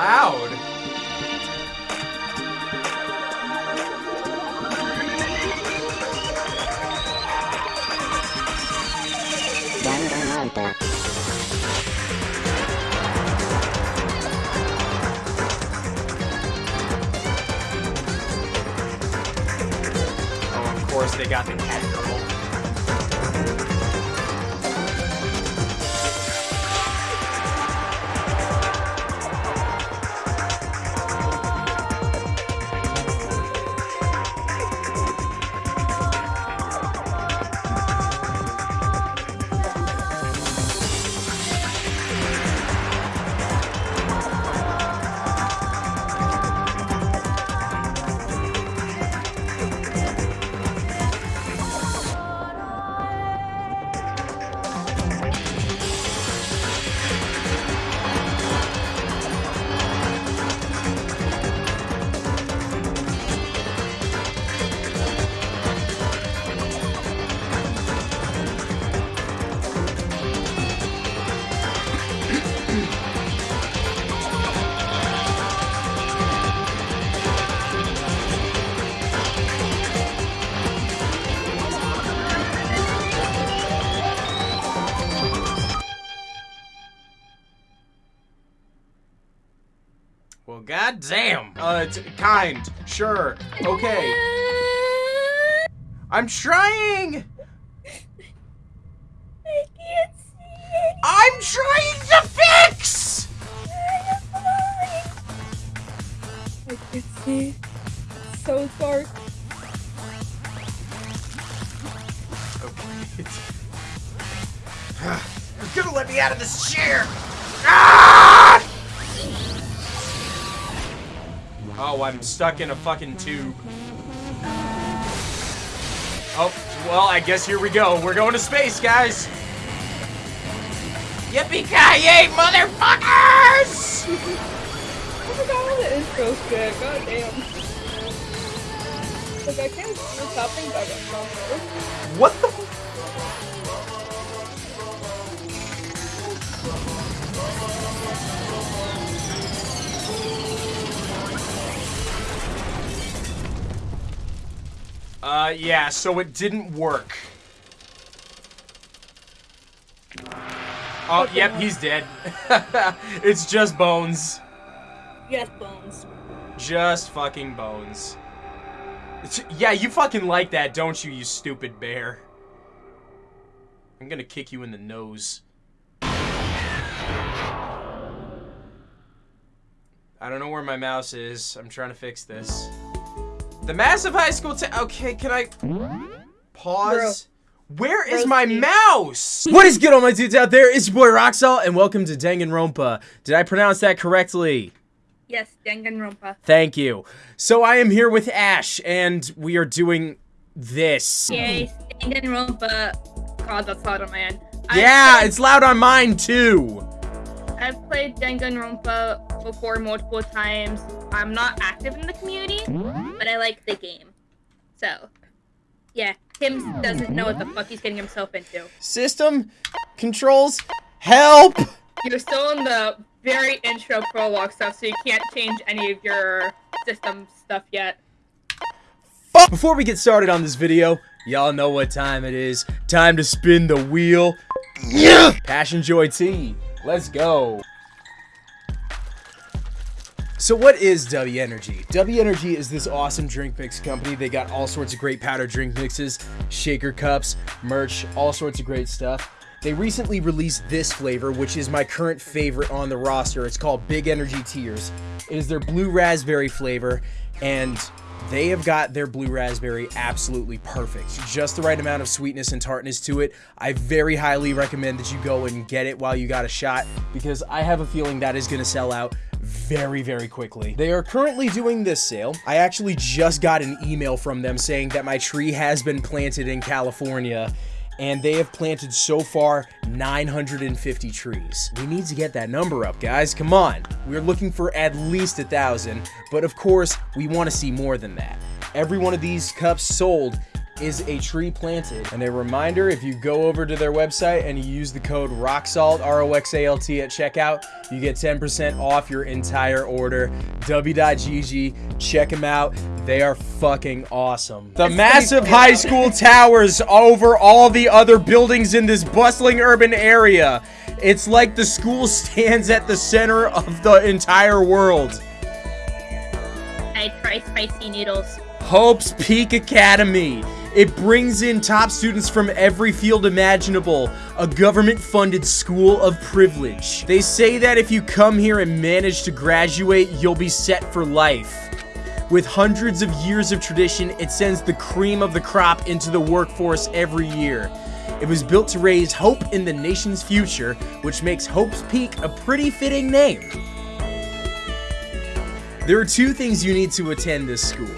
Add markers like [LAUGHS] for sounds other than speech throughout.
loud. Oh, of course they got the cat Well, goddamn. Uh, it's kind. Sure. Okay. I'm trying. I can't see I'm trying to fix. I can't see. It's so dark. Okay. [LAUGHS] You're gonna let me out of this chair. Ah! Oh, I'm stuck in a fucking tube. Oh, well, I guess here we go. We're going to space, guys. Yippee-ki-yay, motherfuckers! I forgot how the intro's good. God damn. Like I can't happening back at proper. What the? Uh, yeah, so it didn't work. Oh, yep, he's dead. [LAUGHS] it's just bones. Yes, bones. Just fucking bones. It's, yeah, you fucking like that, don't you, you stupid bear? I'm gonna kick you in the nose. I don't know where my mouse is. I'm trying to fix this. The massive high school ta- Okay, can I pause? Where is my Broski. mouse? What is good, all my dudes out there? It's your boy Roxalt, and welcome to Danganronpa. Did I pronounce that correctly? Yes, Danganronpa. Thank you. So I am here with Ash, and we are doing this. Yay, Danganronpa. God, that's loud on my end. Yeah, I've it's loud on mine too. I've played Danganronpa before multiple times. I'm not active in the community, but I like the game. So, yeah, Tim doesn't know what the fuck he's getting himself into. System controls help. You're still in the very intro prologue stuff, so you can't change any of your system stuff yet. Before we get started on this video, y'all know what time it is. Time to spin the wheel. Yeah. Passion Joy Tea. Let's go. So what is W Energy? W Energy is this awesome drink mix company. They got all sorts of great powder drink mixes, shaker cups, merch, all sorts of great stuff. They recently released this flavor, which is my current favorite on the roster. It's called Big Energy Tears. It is their blue raspberry flavor, and they have got their blue raspberry absolutely perfect. Just the right amount of sweetness and tartness to it. I very highly recommend that you go and get it while you got a shot because I have a feeling that is going to sell out very, very quickly. They are currently doing this sale. I actually just got an email from them saying that my tree has been planted in California and they have planted so far 950 trees. We need to get that number up, guys. Come on. We're looking for at least a thousand, but of course, we want to see more than that. Every one of these cups sold is a tree planted. And a reminder, if you go over to their website and you use the code ROXALT, R-O-X-A-L-T at checkout, you get 10% off your entire order. W.GG, check them out. They are fucking awesome. The massive high school [LAUGHS] towers over all the other buildings in this bustling urban area. It's like the school stands at the center of the entire world. I try spicy noodles. Hope's Peak Academy. It brings in top students from every field imaginable, a government-funded school of privilege. They say that if you come here and manage to graduate, you'll be set for life. With hundreds of years of tradition, it sends the cream of the crop into the workforce every year. It was built to raise hope in the nation's future, which makes Hope's Peak a pretty fitting name. There are two things you need to attend this school.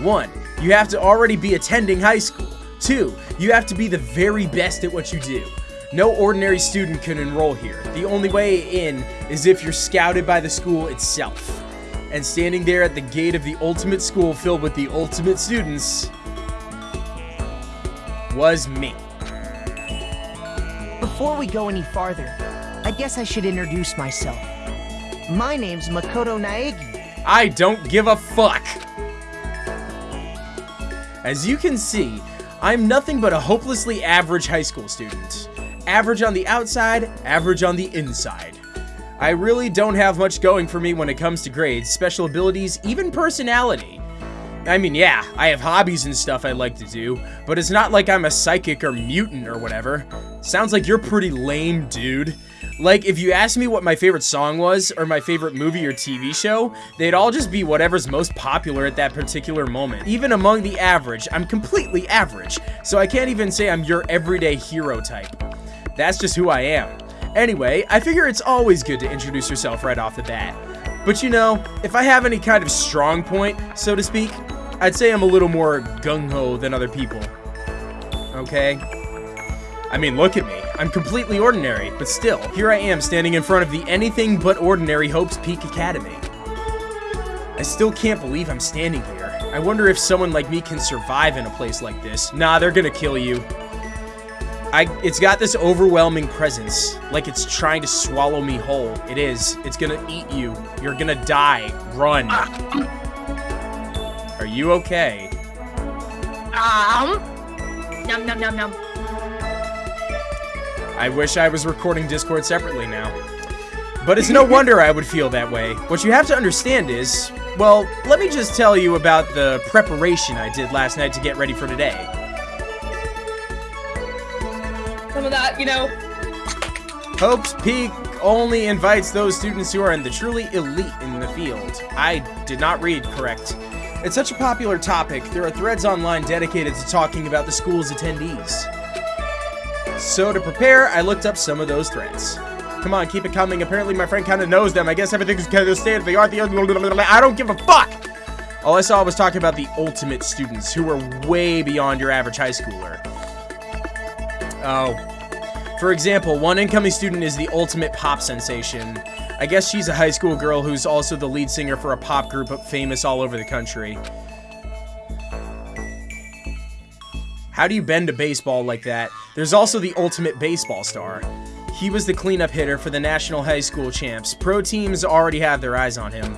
One, you have to already be attending high school. Two, you have to be the very best at what you do. No ordinary student can enroll here. The only way in is if you're scouted by the school itself. And standing there at the gate of the ultimate school filled with the ultimate students was me. Before we go any farther, I guess I should introduce myself. My name's Makoto Naegi. I don't give a fuck. As you can see, I'm nothing but a hopelessly average high school student. Average on the outside, average on the inside. I really don't have much going for me when it comes to grades, special abilities, even personality. I mean, yeah, I have hobbies and stuff I like to do, but it's not like I'm a psychic or mutant or whatever. Sounds like you're pretty lame, dude. Like, if you asked me what my favorite song was, or my favorite movie or TV show, they'd all just be whatever's most popular at that particular moment. Even among the average, I'm completely average, so I can't even say I'm your everyday hero type. That's just who I am. Anyway, I figure it's always good to introduce yourself right off the bat. But you know, if I have any kind of strong point, so to speak, I'd say I'm a little more gung-ho than other people. Okay? I mean, look at me. I'm completely ordinary, but still, here I am standing in front of the anything but ordinary Hope's Peak Academy. I still can't believe I'm standing here. I wonder if someone like me can survive in a place like this. Nah, they're gonna kill you. I, it's got this overwhelming presence, like it's trying to swallow me whole. It is. It's gonna eat you. You're gonna die. Run. Are you okay? Um. Num num num num. I wish I was recording Discord separately now. But it's no wonder I would feel that way. What you have to understand is, well, let me just tell you about the preparation I did last night to get ready for today. Some of that, you know. Hope's Peak only invites those students who are in the truly elite in the field. I did not read correct. It's such a popular topic, there are threads online dedicated to talking about the school's attendees. So to prepare, I looked up some of those threads. Come on, keep it coming. Apparently my friend kind of knows them. I guess everything's kind of the state of the art. The I don't give a fuck. All I saw was talking about the ultimate students who were way beyond your average high schooler. Oh. For example, one incoming student is the ultimate pop sensation. I guess she's a high school girl who's also the lead singer for a pop group famous all over the country. How do you bend a baseball like that? There's also the ultimate baseball star. He was the cleanup hitter for the National High School Champs. Pro teams already have their eyes on him.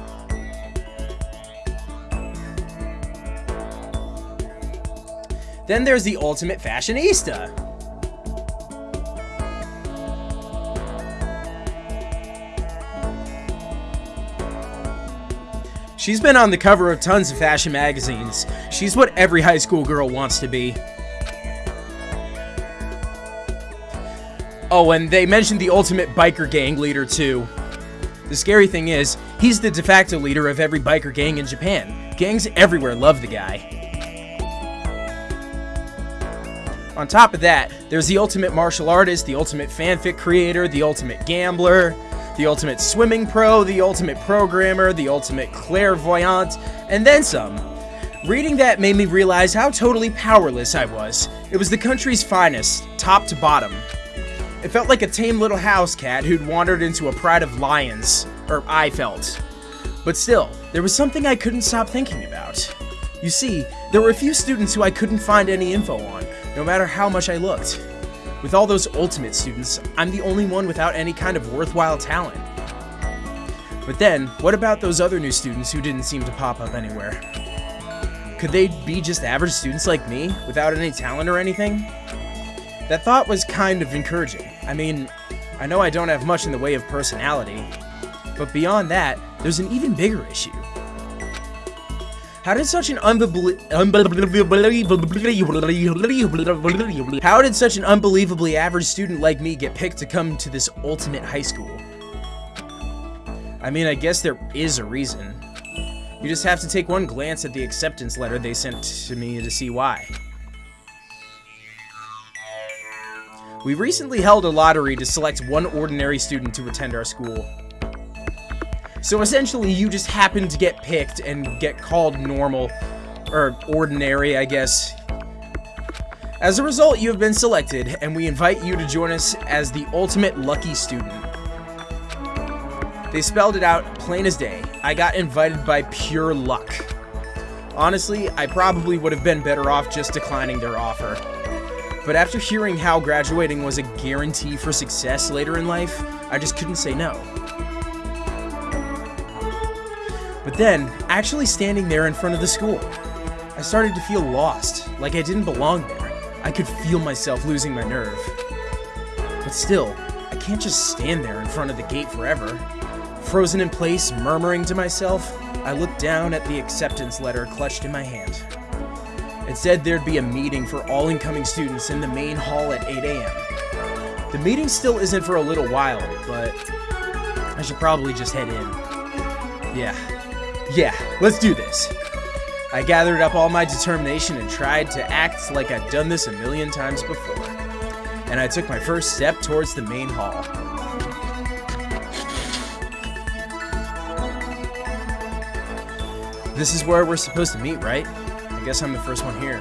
Then there's the ultimate fashionista. She's been on the cover of tons of fashion magazines. She's what every high school girl wants to be. Oh, and they mentioned the ultimate biker gang leader, too. The scary thing is, he's the de facto leader of every biker gang in Japan. Gangs everywhere love the guy. On top of that, there's the ultimate martial artist, the ultimate fanfic creator, the ultimate gambler, the ultimate swimming pro, the ultimate programmer, the ultimate clairvoyant, and then some. Reading that made me realize how totally powerless I was. It was the country's finest, top to bottom. It felt like a tame little house cat who'd wandered into a pride of lions, or I felt. But still, there was something I couldn't stop thinking about. You see, there were a few students who I couldn't find any info on, no matter how much I looked. With all those ultimate students, I'm the only one without any kind of worthwhile talent. But then, what about those other new students who didn't seem to pop up anywhere? Could they be just average students like me, without any talent or anything? That thought was kind of encouraging. I mean, I know I don't have much in the way of personality, but beyond that, there's an even bigger issue. How did such an unbelievably How did such an unbelievably average student like me get picked to come to this ultimate high school? I mean, I guess there is a reason. You just have to take one glance at the acceptance letter they sent to me to see why. We recently held a lottery to select one ordinary student to attend our school. So essentially, you just happen to get picked and get called normal, or ordinary, I guess. As a result, you have been selected, and we invite you to join us as the ultimate lucky student. They spelled it out plain as day. I got invited by pure luck. Honestly, I probably would have been better off just declining their offer. But after hearing how graduating was a guarantee for success later in life, I just couldn't say no. But then, actually standing there in front of the school, I started to feel lost, like I didn't belong there. I could feel myself losing my nerve. But still, I can't just stand there in front of the gate forever. Frozen in place, murmuring to myself, I looked down at the acceptance letter clutched in my hand. It said there'd be a meeting for all incoming students in the main hall at 8 a.m. The meeting still isn't for a little while, but I should probably just head in. Yeah, yeah, let's do this. I gathered up all my determination and tried to act like I'd done this a million times before. And I took my first step towards the main hall. This is where we're supposed to meet, right? I guess I'm the first one here.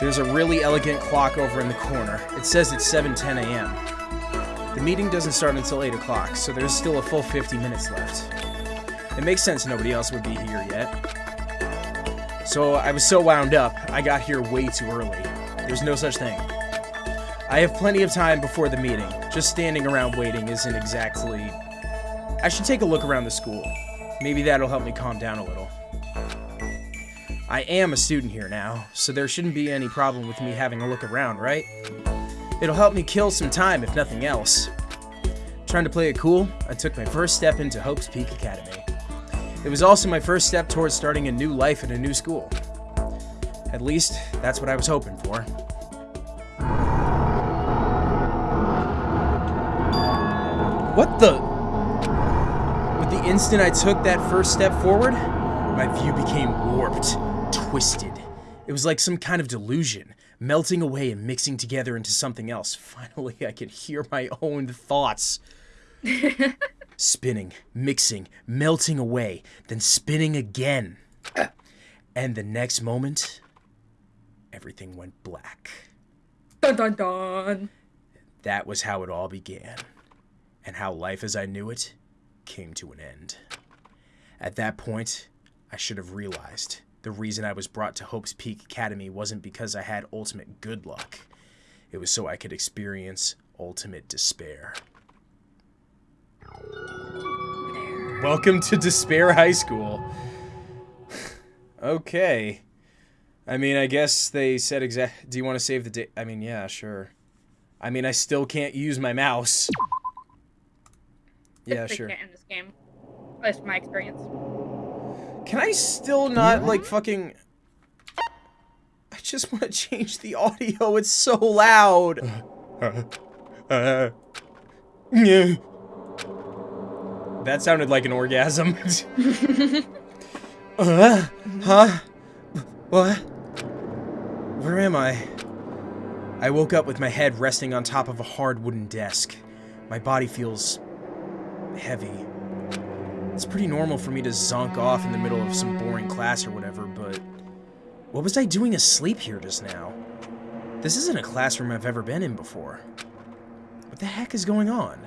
There's a really elegant clock over in the corner. It says it's 7.10 a.m. The meeting doesn't start until 8 o'clock, so there's still a full 50 minutes left. It makes sense nobody else would be here yet. So I was so wound up, I got here way too early. There's no such thing. I have plenty of time before the meeting. Just standing around waiting isn't exactly... I should take a look around the school. Maybe that'll help me calm down a little. I am a student here now, so there shouldn't be any problem with me having a look around, right? It'll help me kill some time, if nothing else. Trying to play it cool, I took my first step into Hope's Peak Academy. It was also my first step towards starting a new life at a new school. At least, that's what I was hoping for. What the? With the instant I took that first step forward, my view became warped, twisted. It was like some kind of delusion, melting away and mixing together into something else. [LAUGHS] Finally, I could hear my own thoughts [LAUGHS] spinning, mixing, melting away, then spinning again. And the next moment, everything went black. Dun dun dun. That was how it all began, and how life as I knew it came to an end. At that point, I should have realized the reason I was brought to Hope's Peak Academy wasn't because I had ultimate good luck. It was so I could experience ultimate despair. Welcome to Despair High School. [SIGHS] okay. I mean, I guess they said exact. Do you want to save the date? I mean, yeah, sure. I mean, I still can't use my mouse. Yeah, sure. in this game. That's my experience. Can I still not, like, fucking... I just want to change the audio. It's so loud. That sounded like an orgasm. [LAUGHS] uh, huh? What? Where am I? I woke up with my head resting on top of a hard wooden desk. My body feels heavy. It's pretty normal for me to zonk off in the middle of some boring class or whatever, but what was I doing asleep here just now? This isn't a classroom I've ever been in before. What the heck is going on?